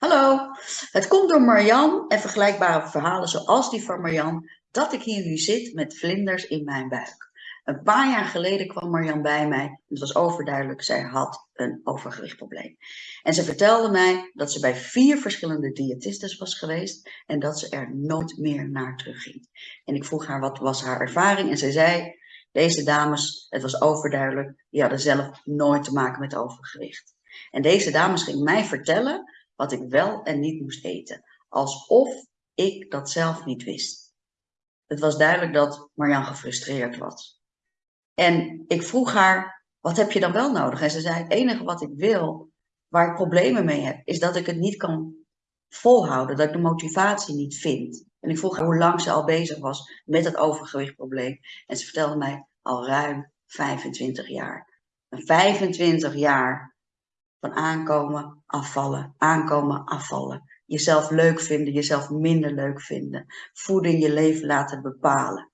Hallo, het komt door Marjan en vergelijkbare verhalen zoals die van Marjan dat ik hier nu zit met vlinders in mijn buik. Een paar jaar geleden kwam Marjan bij mij. Het was overduidelijk, zij had een overgewichtprobleem. En ze vertelde mij dat ze bij vier verschillende diëtistes was geweest en dat ze er nooit meer naar terugging. En ik vroeg haar wat was haar ervaring en ze zei, deze dames, het was overduidelijk, die hadden zelf nooit te maken met overgewicht. En deze dames ging mij vertellen wat ik wel en niet moest eten. Alsof ik dat zelf niet wist. Het was duidelijk dat Marjan gefrustreerd was. En ik vroeg haar, wat heb je dan wel nodig? En ze zei, het enige wat ik wil, waar ik problemen mee heb, is dat ik het niet kan volhouden, dat ik de motivatie niet vind. En ik vroeg haar hoe lang ze al bezig was met het overgewichtprobleem. En ze vertelde mij al ruim 25 jaar. 25 jaar van aankomen, afvallen, aankomen, afvallen. Jezelf leuk vinden, jezelf minder leuk vinden. Voeding je leven laten bepalen.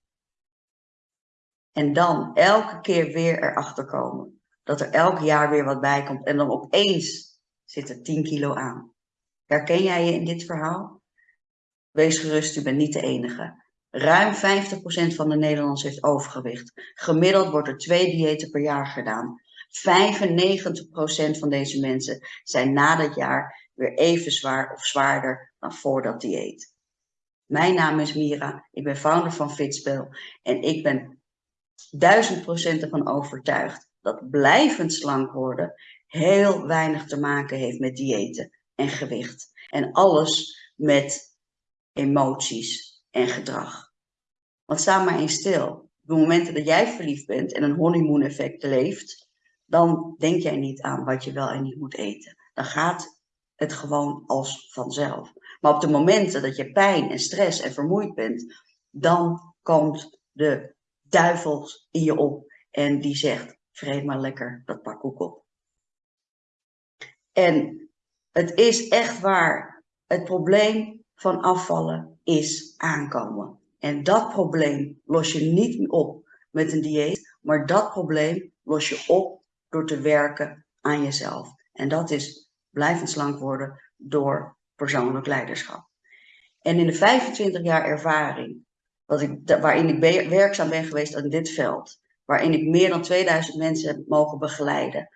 En dan elke keer weer erachter komen. Dat er elk jaar weer wat bij komt. En dan opeens zit er 10 kilo aan. Herken jij je in dit verhaal? Wees gerust, u bent niet de enige. Ruim 50% van de Nederlanders heeft overgewicht. Gemiddeld wordt er twee diëten per jaar gedaan. 95% van deze mensen zijn na dat jaar weer even zwaar of zwaarder dan voor dat dieet. Mijn naam is Mira, ik ben founder van Fitspel en ik ben duizend procent ervan overtuigd dat blijvend slank worden heel weinig te maken heeft met diëten en gewicht. En alles met emoties en gedrag. Want sta maar eens stil. De momenten dat jij verliefd bent en een honeymoon effect leeft, dan denk jij niet aan wat je wel en niet moet eten. Dan gaat het gewoon als vanzelf. Maar op de momenten dat je pijn en stress en vermoeid bent, dan komt de duivel in je op en die zegt, vreet maar lekker dat pak koek op. En het is echt waar, het probleem van afvallen is aankomen. En dat probleem los je niet op met een dieet, maar dat probleem los je op door te werken aan jezelf. En dat is blijvend slank worden door persoonlijk leiderschap. En in de 25 jaar ervaring wat ik, waarin ik werkzaam ben geweest in dit veld, waarin ik meer dan 2000 mensen heb mogen begeleiden,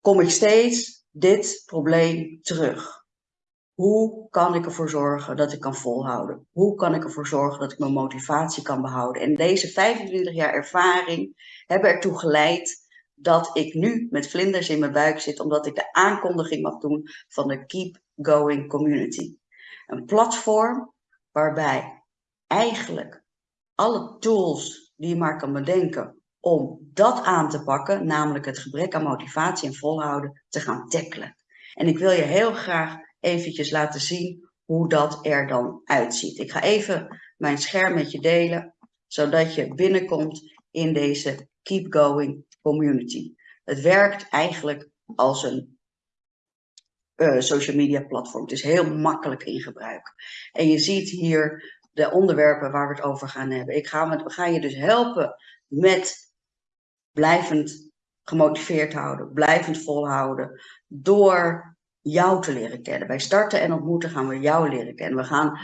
kom ik steeds dit probleem terug. Hoe kan ik ervoor zorgen dat ik kan volhouden? Hoe kan ik ervoor zorgen dat ik mijn motivatie kan behouden? En deze 25 jaar ervaring hebben ertoe geleid dat ik nu met vlinders in mijn buik zit, omdat ik de aankondiging mag doen van de Keep Going Community. Een platform waarbij eigenlijk alle tools die je maar kan bedenken om dat aan te pakken, namelijk het gebrek aan motivatie en volhouden, te gaan tackelen. En ik wil je heel graag eventjes laten zien hoe dat er dan uitziet. Ik ga even mijn scherm met je delen, zodat je binnenkomt in deze Keep Going Community. Het werkt eigenlijk als een uh, social media platform. Het is heel makkelijk in gebruik. En je ziet hier de onderwerpen waar we het over gaan hebben. Ik ga, gaan je dus helpen met blijvend gemotiveerd houden, blijvend volhouden, door jou te leren kennen. Bij starten en ontmoeten gaan we jou leren kennen. We gaan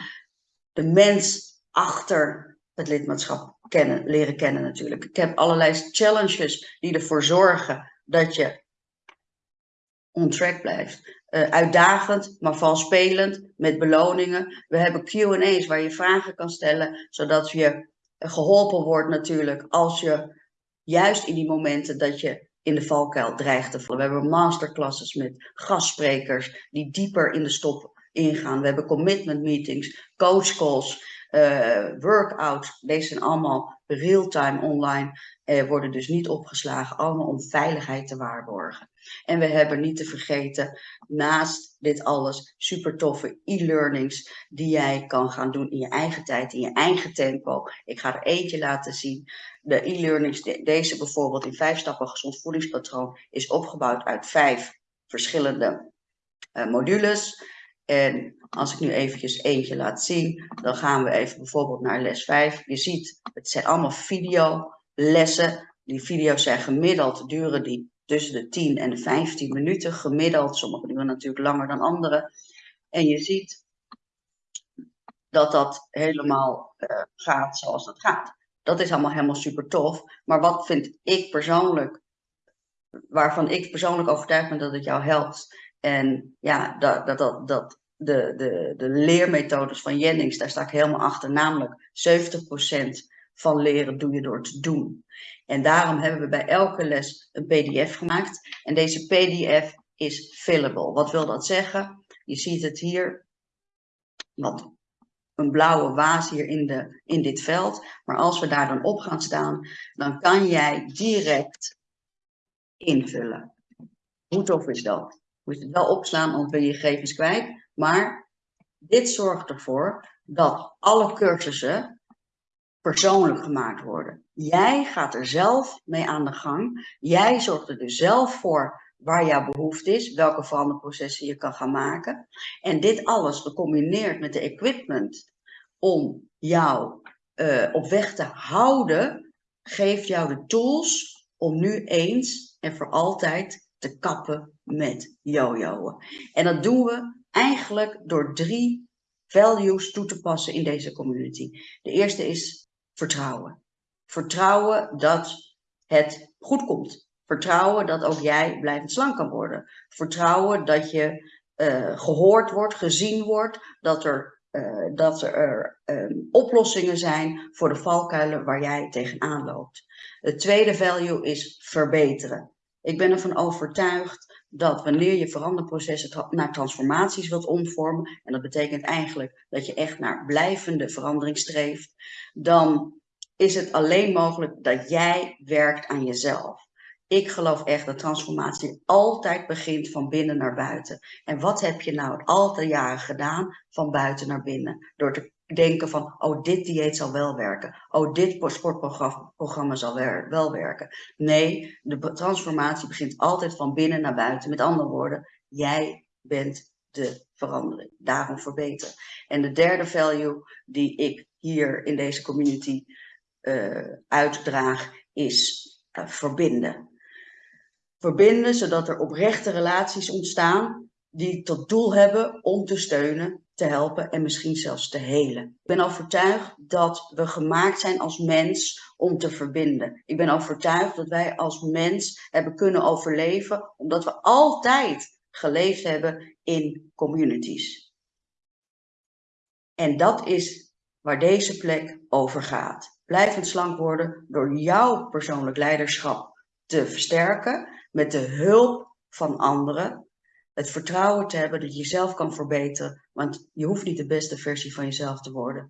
de mens achter het lidmaatschap kennen, leren kennen natuurlijk. Ik heb allerlei challenges die ervoor zorgen dat je on track blijft. Uh, uitdagend, maar valspelend, met beloningen. We hebben Q&A's waar je vragen kan stellen, zodat je geholpen wordt natuurlijk als je juist in die momenten dat je in de valkuil dreigt te vallen. We hebben masterclasses met gastsprekers die dieper in de stop ingaan. We hebben commitment meetings, coach calls, uh, workout. Deze zijn allemaal real-time online, uh, worden dus niet opgeslagen, allemaal om veiligheid te waarborgen. En we hebben niet te vergeten, naast dit alles, super toffe e-learnings die jij kan gaan doen in je eigen tijd, in je eigen tempo. Ik ga er eentje laten zien. De e-learnings, deze bijvoorbeeld in vijf stappen gezond voedingspatroon, is opgebouwd uit vijf verschillende uh, modules. En als ik nu eventjes eentje laat zien, dan gaan we even bijvoorbeeld naar les 5. Je ziet, het zijn allemaal videolessen. Die video's zijn gemiddeld, duren die tussen de 10 en de 15 minuten gemiddeld. Sommige duren natuurlijk langer dan andere. En je ziet dat dat helemaal uh, gaat zoals dat gaat. Dat is allemaal helemaal super tof. Maar wat vind ik persoonlijk, waarvan ik persoonlijk overtuigd ben dat het jou helpt. En ja, dat, dat, dat, de, de, de leermethodes van Jennings, daar sta ik helemaal achter. Namelijk 70% van leren doe je door te doen. En daarom hebben we bij elke les een pdf gemaakt. En deze pdf is fillable. Wat wil dat zeggen? Je ziet het hier, wat een blauwe waas hier in, de, in dit veld. Maar als we daar dan op gaan staan, dan kan jij direct invullen. Hoe tof is dat? Moet je het wel opslaan, anders ben je gegevens kwijt. Maar dit zorgt ervoor dat alle cursussen persoonlijk gemaakt worden. Jij gaat er zelf mee aan de gang. Jij zorgt er dus zelf voor waar jouw behoefte is, welke veranderprocessen je kan gaan maken. En dit alles gecombineerd met de equipment om jou uh, op weg te houden, geeft jou de tools om nu eens en voor altijd te kappen met jojoen. En dat doen we eigenlijk door drie values toe te passen in deze community. De eerste is vertrouwen. Vertrouwen dat het goed komt. Vertrouwen dat ook jij blijvend slank kan worden. Vertrouwen dat je uh, gehoord wordt, gezien wordt, dat er, uh, dat er uh, oplossingen zijn voor de valkuilen waar jij tegenaan loopt. Het tweede value is verbeteren. Ik ben ervan overtuigd dat wanneer je veranderprocessen naar transformaties wilt omvormen, en dat betekent eigenlijk dat je echt naar blijvende verandering streeft, dan is het alleen mogelijk dat jij werkt aan jezelf. Ik geloof echt dat transformatie altijd begint van binnen naar buiten. En wat heb je nou al die jaren gedaan van buiten naar binnen? Door te denken van, oh dit dieet zal wel werken. Oh dit sportprogramma zal wel werken. Nee, de transformatie begint altijd van binnen naar buiten. Met andere woorden, jij bent de verandering. Daarom verbeteren. En de derde value die ik hier in deze community uh, uitdraag is uh, verbinden. Verbinden zodat er oprechte relaties ontstaan die tot doel hebben om te steunen, te helpen en misschien zelfs te helen. Ik ben overtuigd dat we gemaakt zijn als mens om te verbinden. Ik ben overtuigd dat wij als mens hebben kunnen overleven omdat we altijd geleefd hebben in communities. En dat is waar deze plek over gaat. Blijvend slank worden door jouw persoonlijk leiderschap te versterken met de hulp van anderen het vertrouwen te hebben dat je jezelf kan verbeteren. Want je hoeft niet de beste versie van jezelf te worden.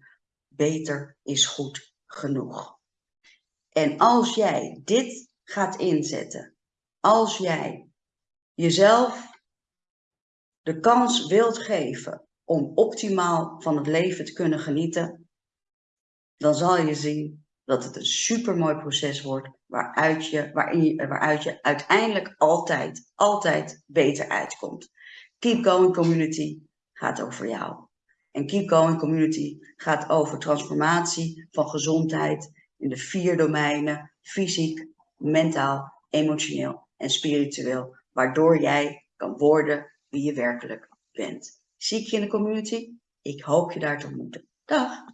Beter is goed genoeg. En als jij dit gaat inzetten, als jij jezelf de kans wilt geven om optimaal van het leven te kunnen genieten, dan zal je zien dat het een supermooi proces wordt waaruit je, waarin waaruit je uiteindelijk altijd, altijd beter uitkomt. Keep Going Community gaat over jou. En Keep Going Community gaat over transformatie van gezondheid in de vier domeinen, fysiek, mentaal, emotioneel en spiritueel, waardoor jij kan worden wie je werkelijk bent. Zie ik je in de community? Ik hoop je daar te ontmoeten. Dag!